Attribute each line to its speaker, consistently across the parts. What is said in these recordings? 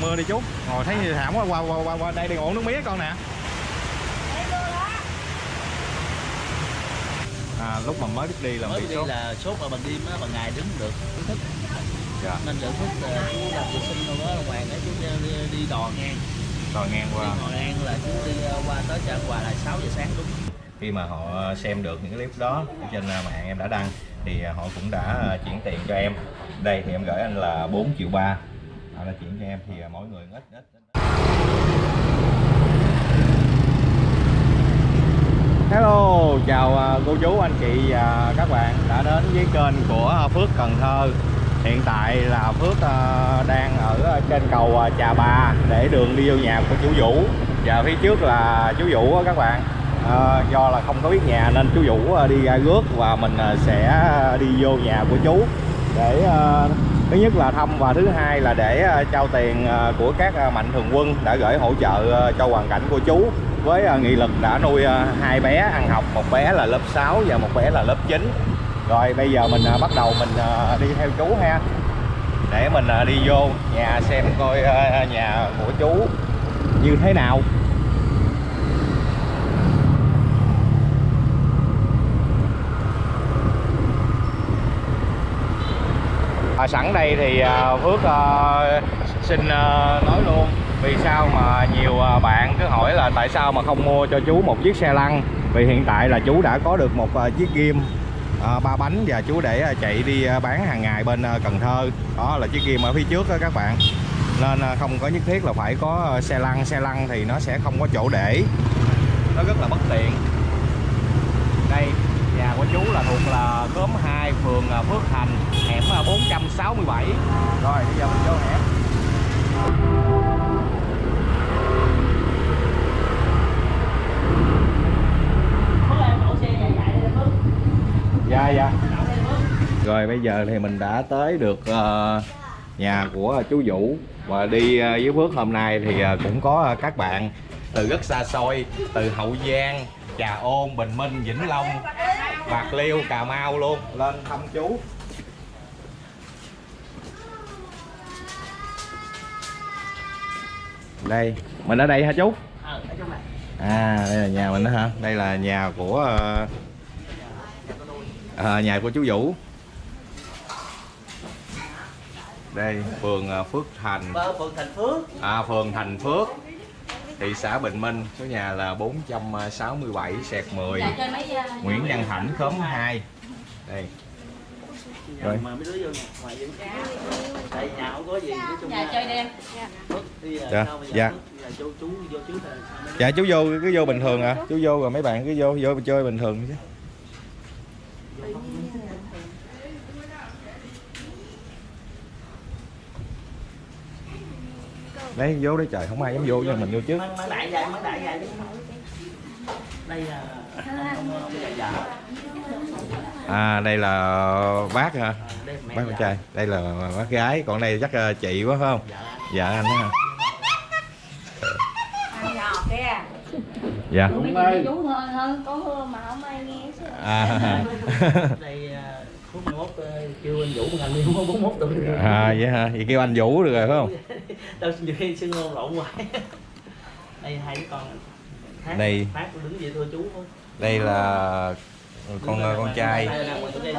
Speaker 1: mưa đi chú ngồi thấy thảm quá qua qua qua, qua đây đi ngủ nước mía con nè. À, lúc mà mới biết đi là
Speaker 2: mới
Speaker 1: bị
Speaker 2: đi
Speaker 1: sốt.
Speaker 2: là sốt mà bằng đêm á bằng ngày đứng được thích.
Speaker 1: Dạ.
Speaker 2: Nên lượng thích ờ, chú làm vệ sinh đâu đó hoàng á chú đi, đi đò ngang.
Speaker 1: Rồi ngang
Speaker 2: đi
Speaker 1: qua
Speaker 2: đò ngang là chú đi ờ, qua tới chợ quà là 6 giờ sáng đúng.
Speaker 1: Khi mà họ xem được những clip đó ở trên à, mạng em đã đăng thì à, họ cũng đã à, chuyển tiền cho em. Đây thì em gửi anh là 4 triệu ba họ đã chuyển cho em thì à, mỗi người ít ít, ít. Hello, chào à, cô chú, anh chị và các bạn đã đến với kênh của Phước Cần Thơ. Hiện tại là Phước à, đang ở trên cầu Trà Bà để đường đi vô nhà của chú Vũ. Và phía trước là chú Vũ các bạn. À, Do là không có biết nhà nên chú Vũ đi ra rước và mình sẽ đi vô nhà của chú Để thứ nhất là thăm và thứ hai là để ờ, trao tiền ờ, của các ờ, mạnh thường quân đã gửi hỗ trợ cho hoàn cảnh của chú. Với nghị lực đã nuôi hai bé ăn học, một bé là lớp 6 và một bé là lớp 9 rồi bây giờ mình bắt đầu mình đi theo chú ha. Để mình đi vô nhà xem coi nhà của chú như thế nào. À, sẵn đây thì à, Phước à, xin à, nói luôn vì sao mà nhiều à, bạn cứ hỏi là tại sao mà không mua cho chú một chiếc xe lăn. Vì hiện tại là chú đã có được một à, chiếc ghim à, ba bánh và chú để à, chạy đi à, bán hàng ngày bên à, Cần Thơ. Đó là chiếc ghim ở phía trước đó các bạn. Nên à, không có nhất thiết là phải có à, xe lăn. Xe lăn thì nó sẽ không có chỗ để. Nó rất là bất tiện. Đây nhà của chú là thuộc là khóm 2 phường à, Phước Thành, hẻm à, 467 rồi, bây giờ mình vô hẻm. Dạ dạ. Rồi, bây giờ thì mình đã tới được ờ, nhà của chú Vũ. Và đi ờ, với Phước hôm nay thì ờ, cũng có các bạn từ rất xa xôi, từ Hậu Giang, Trà Ôn, Bình Minh, Vĩnh Long. Bạc Liêu Cà Mau luôn. Lên thăm chú. Đây. Mình ở đây hả chú?
Speaker 2: Này
Speaker 1: à đây là nhà mình đó hả? Đây là nhà của ờ, à, nhà của chú Vũ. Đây phường ờ, Phước Thành.
Speaker 2: Phường Thành Phước.
Speaker 1: À, phường Thành Phước thị xã Bình Minh số nhà là 467 sẹt 10 Nguyễn Văn Thảnh khóm 2 đây. Rồi. Dạ, dạ. Dạ chú vô cứ vô bình thường à. Chú vô rồi mấy bạn cứ vô vô chơi bình thường chứ đấy vô đấy trời không ai dám vô nhưng mình vô trước. À đây là bác hả?
Speaker 2: Mẹ
Speaker 1: bác con
Speaker 2: già.
Speaker 1: trai. Đây là bác gái. Còn đây chắc là chị quá phải không?
Speaker 2: Dạ.
Speaker 1: Dạ anh đó hả? Dạ.
Speaker 3: Mấy chị chú hơn hơn có hưa mà không ai nghe chứ.
Speaker 1: À,
Speaker 2: đây phút 11 ờ, kêu anh Vũ anh đi không 41 tuổi rồi.
Speaker 1: À vậy hả? Vậy kêu anh vũ được rồi phải không?
Speaker 2: Đâu nhiều khi xưng ngôn lộn hoài. Đây hai đứa con Phát,
Speaker 1: Đây.
Speaker 2: phát đứng vậy thưa chú thôi.
Speaker 1: Đây là con con trai.
Speaker 2: Đây là con trai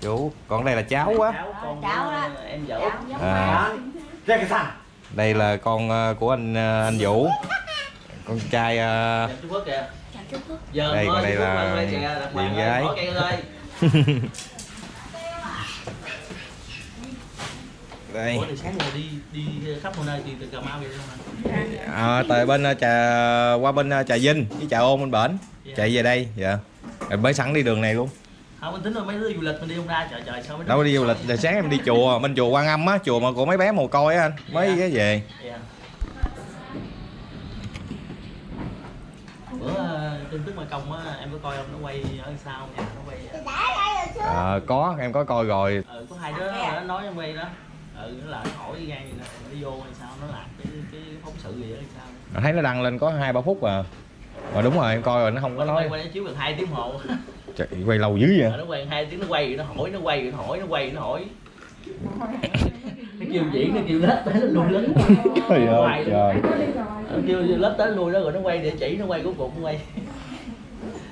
Speaker 2: chú.
Speaker 1: còn đây là cháu á
Speaker 2: cháu con
Speaker 3: Cháu
Speaker 2: của
Speaker 3: đó.
Speaker 2: em vợ
Speaker 3: Giống
Speaker 1: À.
Speaker 2: ra cái thằng
Speaker 1: đây là con ờ, của anh ờ, anh vũ. Con trai ờ,
Speaker 2: Dạ, chú Phước kìa.
Speaker 3: Phước
Speaker 2: giờ
Speaker 1: Đây,
Speaker 2: thôi,
Speaker 1: còn đây là
Speaker 2: bàn
Speaker 1: gái.
Speaker 2: cây ơi
Speaker 1: đây.
Speaker 2: Ủa thì sáng giờ đi đi khắp mọi nơi thì từ cà mau về đâu mà
Speaker 1: à, tại bên ờ, trà qua bên ờ, trà vinh với trà ôn bên bển. Chạy về đây dạ. Rồi mới sẵn đi đường này luôn.
Speaker 2: Không mình tính rồi mấy đứa du lịch mình đi không ra trời trời sao
Speaker 1: đâu có đi du lịch. rồi sáng em đi chùa bên chùa quan âm á chùa mà của mấy bé mồ côi á anh mới cái về.
Speaker 2: Dạ. bữa ờ, tin tức mà công á em có coi không? Nó quay ở sau nhà nó quay
Speaker 1: Ờ, có em có coi rồi.
Speaker 2: Ừ, có hai đứa nó nói trong quay đó ừ nó lại hỏi gan gì nó vô hay sao nó làm cái cái phóng sự gì đó hay sao.
Speaker 1: Thấy nó đăng lên có hai ba phút à. Mà đúng rồi em coi rồi nó không có
Speaker 2: nó
Speaker 1: nói.
Speaker 2: quay quay nó chiếu gần hai tiếng hồ.
Speaker 1: Trời, quay lâu dữ vậy?
Speaker 2: Rồi nó quay hai tiếng nó quay nó hỏi nó quay nó hỏi nó quay nó hỏi. Kêu diễn nó kêu lết tới nó lui lết
Speaker 1: trời ơi trời.
Speaker 2: Nó kêu lết tới lui đó rồi nó quay địa chỉ nó quay cuối cùng nó quay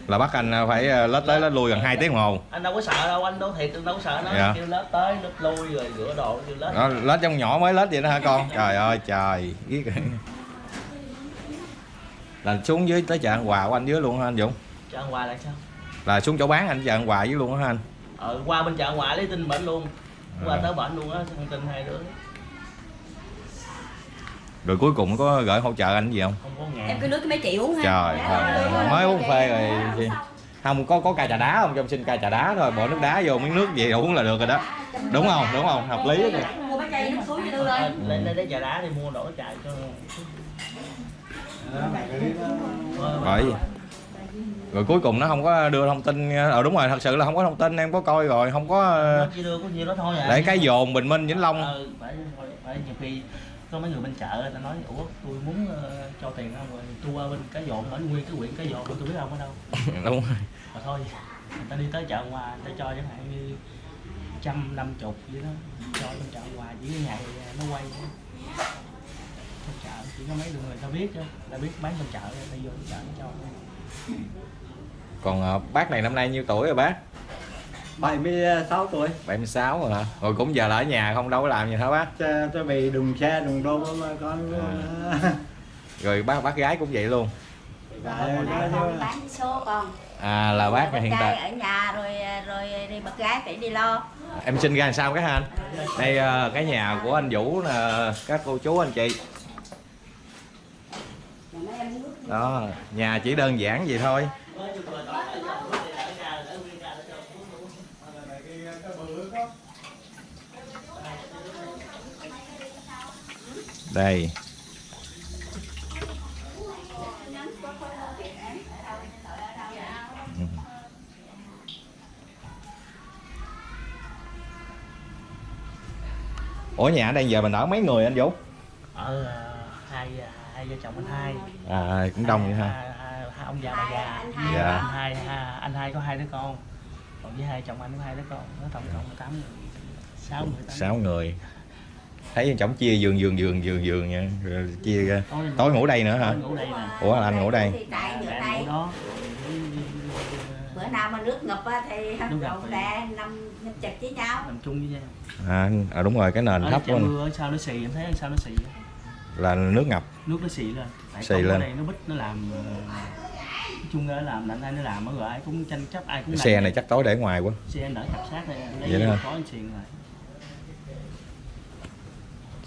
Speaker 1: là bắt anh phải ờ, lết tới lết lui gần 2 tiếng đồng hồ.
Speaker 2: Anh đâu có sợ đâu anh đâu thiệt đâu có sợ nó.
Speaker 1: Dạ.
Speaker 2: kêu lết tới lết lui rồi rửa đồ kêu lết
Speaker 1: đó, lết trong nhỏ mới lết vậy đó hả con? Trời ơi trời. Biết là xuống dưới tới chợ An Hòa của anh dưới luôn hả anh Dũng?
Speaker 2: Chợ An Hòa là sao?
Speaker 1: Là xuống chỗ bán anh chợ An Hòa dưới luôn hả anh?
Speaker 2: Ờ qua bên chợ An Hòa lấy tin bệnh luôn. Qua
Speaker 1: À.
Speaker 2: tới bệnh luôn á thông tin hai đứa
Speaker 1: rồi cuối cùng có gửi hỗ trợ anh gì không?
Speaker 2: Không có ngàn.
Speaker 3: Em cứ nước cái mấy chị uống ha.
Speaker 1: Trời ơi. mới uống phê rồi gì không có có ca trà đá không? Cho em xin ca trà đá thôi bỏ nước đá vô miếng nước gì uống là được rồi đó. Đúng không? Đúng không? Hợp lý đó kìa.
Speaker 3: Mua bánh chay nước suối cho tôi
Speaker 2: Ờ,
Speaker 3: lên
Speaker 2: lấy lấy trà đá đi mua đổ trà cho Ờ,
Speaker 1: bởi vì- rồi cuối cùng nó không có đưa thông tin ờ đúng rồi thật sự là không có thông tin em có coi rồi không có ờ,
Speaker 2: nó chỉ đưa có nhiêu đó thôi à.
Speaker 1: để cái dồn bình minh vĩnh long.
Speaker 2: Ờ, phải, phải, phải nhiều khi có mấy người bên chợ ta nói ủa tôi muốn ờ, cho tiền không rồi tôi qua bên cái dồn ở nguyên cái quyện cái dồn tôi biết ông ở đâu.
Speaker 1: Đúng rồi.
Speaker 2: Mà thôi người ta đi tới chợ ngoài người ta cho chẳng hạn như trăm năm chục vậy đó cho bên chợ ngoài chỉ cái ngày nó quay thôi. bên chợ chỉ có mấy người ta biết chứ ta biết bán bên chợ ta vô chợ nó cho
Speaker 1: còn ờ, bác này năm nay nhiêu tuổi rồi bác
Speaker 4: 76 tuổi.
Speaker 1: 76 rồi hả? Rồi cũng giờ là ở nhà không đâu có làm gì hả bác
Speaker 4: cho, cho bị đùng xe đùng đô mà con
Speaker 1: rồi bác bác gái cũng vậy luôn.
Speaker 4: Tại nó-
Speaker 3: con bán số con.
Speaker 1: À là bác hiện tại
Speaker 3: ở nhà rồi rồi đi bật gái phải đi lo.
Speaker 1: Em sinh ra làm sao cái hả anh? Đây ờ, cái nhà của anh Vũ nè các cô chú anh chị. Đó nhà chỉ đơn giản vậy thôi đây. Ủa nhà đang giờ mình ở mấy người anh Vũ?
Speaker 2: Ở ờ, hai hai vợ chồng anh hai.
Speaker 1: À cũng đông vậy ha.
Speaker 2: Hai, hai, hai ông già bà già.
Speaker 3: Anh
Speaker 2: anh
Speaker 1: Dạ.
Speaker 2: hai hai anh hai có hai đứa con còn với hai chồng anh có hai đứa con nó tổng cộng là tám người. Sáu người
Speaker 1: sáu người. Thấy chồng chia giường giường giường giường giường nha. Rồi chia ra.
Speaker 2: Tối
Speaker 1: tối ngủ đây nữa hả?
Speaker 2: Ngủ đây nè.
Speaker 1: Ủa là anh ngủ đây.
Speaker 3: Bữa
Speaker 2: Mẹ
Speaker 3: nay
Speaker 2: ngủ đó.
Speaker 3: Bữa nào mà nước ngập á thì rộn
Speaker 2: thì-
Speaker 3: ra nằm nằm chật với nhau.
Speaker 2: Nằm chung với nhau.
Speaker 1: À, à đúng rồi cái nền
Speaker 2: ở
Speaker 1: thấp quá nè.
Speaker 2: mưa ở sau nó xì em thấy ở sau nó xì
Speaker 1: là nước ngập.
Speaker 2: Nước nó xì lên. Tại
Speaker 1: Xì
Speaker 2: không ở
Speaker 1: lên.
Speaker 2: đây nó bít nó làm ờ, chung là làm anh hai nó làm ở rồi ai cũng tranh chấp ai cũng
Speaker 1: xe này chắc tối để ngoài quá.
Speaker 2: Xe đỡ cặp sát này lấy
Speaker 1: Vậy đó
Speaker 2: có anh xiền lại.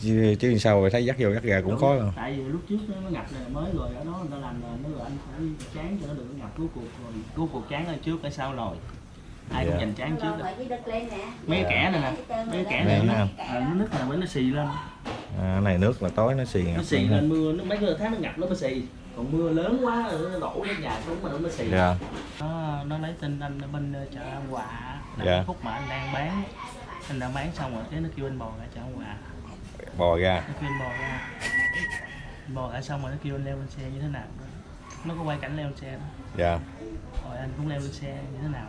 Speaker 1: Chứ, chứ sao rồi thấy dắt vô dắt ra cũng
Speaker 2: Đúng,
Speaker 1: khó đâu.
Speaker 2: tại vì lúc trước nó nó ngập này mới rồi ở đó người ta làm rồi nó rồi anh phải chán cho nó có ngập cuối cuộc rồi. Cuối cuộc chán ở trước ở sau rồi. Ai cũng
Speaker 1: Dạ.
Speaker 2: dành chán trước
Speaker 3: rồi
Speaker 2: rồi mấy kẻ này nè mấy kẻ này nó,
Speaker 1: nè.
Speaker 2: à, nó nứt là nó xì lên.
Speaker 1: À, cái này nước là tối nó xì
Speaker 2: nó
Speaker 1: ngập
Speaker 2: xì
Speaker 1: lên ha.
Speaker 2: lên mưa nó mấy cái tháng nó ngập nó mới xì còn mưa lớn quá rồi nó đổ lên nhà xuống mà nó mới xì.
Speaker 1: Dạ.
Speaker 2: Nó nó lấy tin anh ở bên ờ, chợ An Hòa là
Speaker 1: Dạ.
Speaker 2: khúc mà anh đang bán. Anh đang bán xong rồi cái nó kêu anh bò ra chợ An Hòa.
Speaker 1: Bò ra.
Speaker 2: Nó kêu anh bò ra. Bò ra xong rồi nó kêu anh leo lên xe như thế nào. Nó có quay cảnh leo lên xe đó.
Speaker 1: Dạ.
Speaker 2: Rồi anh cũng leo lên xe như thế nào.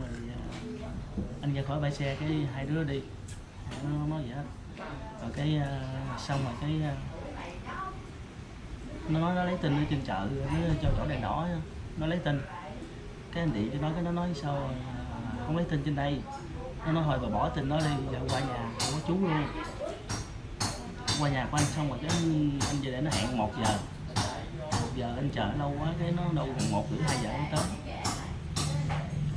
Speaker 2: Rồi, ờ, anh ra khỏi bãi xe cái hai đứa đi. Nó nói vậy đó. Rồi cái ờ, xong rồi cái nó nói nó lấy tin ở trên chợ nó cho chỗ đèn đỏ nó lấy tin. Cái anh điện cho nó cái nó nói sao không lấy tin trên đây. Nó nói hồi bà bỏ tin nó đi giờ qua nhà không có chú luôn. Qua nhà của anh xong rồi cái anh, anh về để nó hẹn một giờ. Một giờ anh chờ lâu quá cái nó đâu gần một rưỡi hai giờ nó tới.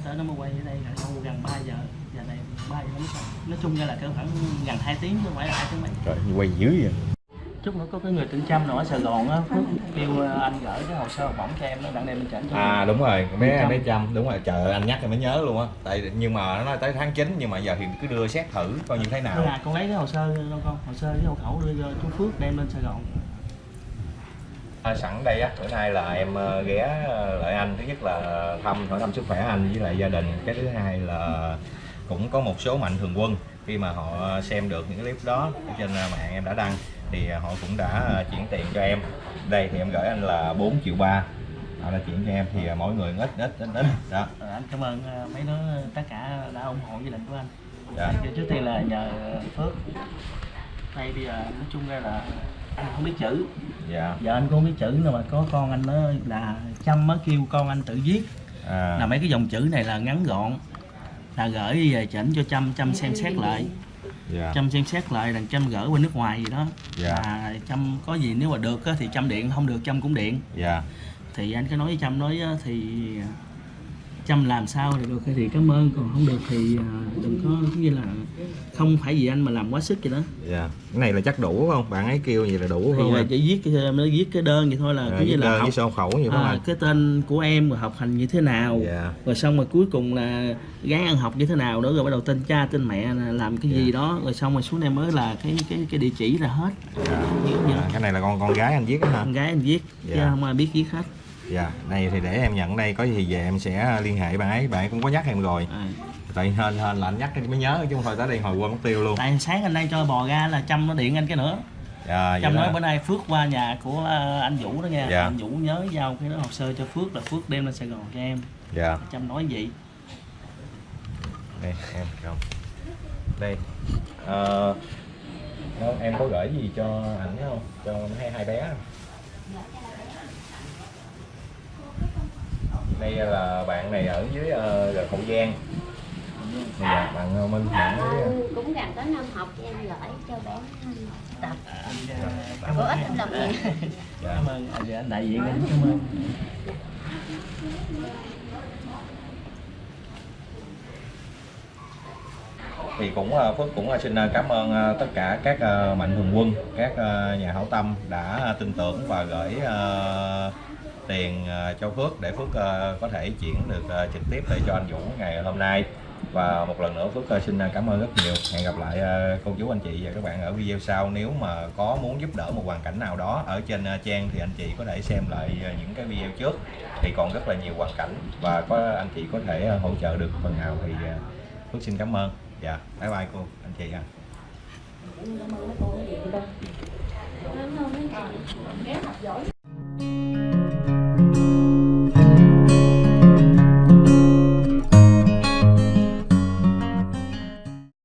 Speaker 2: Tới nó mới quay ở đây là đâu gần 3 giờ. Giờ này ba giờ nó mới xong. Nói chung ra là cỡ khoảng gần 2 tiếng chứ không phải là hai tiếng mấy.
Speaker 1: Trời quay dữ vậy
Speaker 2: chút nữa có cái người tên Trâm nào ở Sài Gòn á Phước kêu ờ, anh gửi cái hồ sơ học bổng cho em nó đặng đem lên chỉnh cho
Speaker 1: à đúng rồi mấy em mấy trăm đúng rồi trời ơi, anh nhắc thì mới nhớ luôn á. Tại nhưng mà nó nói tới tháng 9 nhưng mà giờ thì cứ đưa xét thử coi như thế nào.
Speaker 2: Là con lấy cái hồ sơ đâu con hồ sơ với hộ khẩu đưa cho chú Phước đem lên Sài Gòn.
Speaker 1: À, sẵn đây á, bữa nay là em ờ, ghé ờ, lại anh. Thứ nhất là thăm hỏi thăm sức khỏe anh với lại gia đình. Cái thứ hai là cũng có một số mạnh thường quân khi mà họ xem được những clip đó trên ờ, mạng em đã đăng thì ờ, họ cũng đã ờ, chuyển tiền cho em. Đây thì em gửi anh là 4 triệu ba. Họ đã chuyển cho em thì mỗi người ít ít ít ít. Đó.
Speaker 2: Anh cảm ơn mấy đứa tất cả đã ủng hộ gia đình của anh.
Speaker 1: Dạ.
Speaker 2: Trước tiên là nhờ Phước. Đây bây giờ nói chung ra là anh không biết chữ.
Speaker 1: Dạ.
Speaker 2: Giờ anh cũng không biết chữ nhưng mà có con anh nó là chăm mới kêu con anh tự viết.
Speaker 1: À,
Speaker 2: là mấy cái dòng chữ này là ngắn gọn là gửi về chỉnh cho chăm chăm xem xét lại.
Speaker 1: Dạ.
Speaker 2: Chăm xem xét lại đằng chăm gửi qua nước ngoài gì đó.
Speaker 1: Dạ.
Speaker 2: à, chăm có gì nếu mà được á, thì chăm điện không được chăm cũng điện.
Speaker 1: Dạ.
Speaker 2: Thì anh cứ nói với chăm nói á, thì chăm làm sao thì được thì cảm ơn còn không được thì à, đừng có như là không phải vì anh mà làm quá sức vậy đó.
Speaker 1: Dạ cái này là chắc đủ không? Bạn ấy kêu gì là đủ
Speaker 2: thì
Speaker 1: không
Speaker 2: là
Speaker 1: em?
Speaker 2: chỉ viết cái nó viết cái đơn vậy thôi là
Speaker 1: à,
Speaker 2: cứ như là học.
Speaker 1: sổ khẩu vậy
Speaker 2: à,
Speaker 1: anh?
Speaker 2: cái tên của em rồi học hành như thế nào.
Speaker 1: Dạ.
Speaker 2: Rồi xong rồi cuối cùng là gái ăn học như thế nào nữa rồi bắt đầu tên cha tên mẹ là làm cái gì
Speaker 1: Dạ.
Speaker 2: đó. Rồi xong rồi xuống đây mới là cái cái cái địa chỉ là hết.
Speaker 1: Dạ.
Speaker 2: Như- như
Speaker 1: à, cái này là con con gái anh viết đó hả?
Speaker 2: Con gái anh viết chứ
Speaker 1: Dạ.
Speaker 2: không ai biết viết hết
Speaker 1: dạ này thì để em nhận đây có gì về em sẽ liên hệ bạn ấy bạn ấy cũng có nhắc em rồi.
Speaker 2: À.
Speaker 1: tại hên hên là anh nhắc mới nhớ chứ không thôi tới đây hồi quên mất tiêu luôn.
Speaker 2: Tại sáng anh đây cho bò ra là chăm nó điện anh cái nữa.
Speaker 1: Dạ
Speaker 2: chăm nói
Speaker 1: đó.
Speaker 2: bữa nay phước qua nhà của ờ, anh vũ đó nha.
Speaker 1: Dạ.
Speaker 2: anh vũ nhớ giao cái đó hồ sơ cho phước là phước đem lên sài gòn cho em.
Speaker 1: Dạ.
Speaker 2: Chăm nói vậy
Speaker 1: đây em không. Đây Ờ, đó, em có gửi gì cho ảnh không? Cho hai hai bé không? Đây là bạn này ở dưới uh, hậu giang. Dạ, bạn ờ, minh bạn ấy, ờ,
Speaker 3: cũng gần tới năm học em gửi cho bé tập.
Speaker 2: Ơn
Speaker 3: ích
Speaker 2: em.
Speaker 3: lắm
Speaker 1: dạ.
Speaker 2: cảm ơn. Anh, anh đại diện cảm ơn
Speaker 1: thì cũng à, Phước cũng à, xin à, cảm ơn tất cả các mạnh thường quân, các nhà hảo tâm đã tin tưởng và gửi tiền cho Phước để Phước có thể chuyển được trực tiếp về cho anh Vũ ngày hôm nay. Và một lần nữa Phước xin cảm ơn rất nhiều. Hẹn gặp lại cô chú, anh chị và các bạn ở video sau. Nếu mà có muốn giúp đỡ một hoàn cảnh nào đó ở trên trang thì anh chị có thể xem lại những cái video trước. Thì còn rất là nhiều hoàn cảnh và có, anh chị có thể hỗ trợ được phần nào thì Phước xin cảm ơn dạ bye bye cô, anh chị ạ.
Speaker 3: Cảm ơn mấy cô cái gì đâu cảm ơn mấy bạn bé học giỏi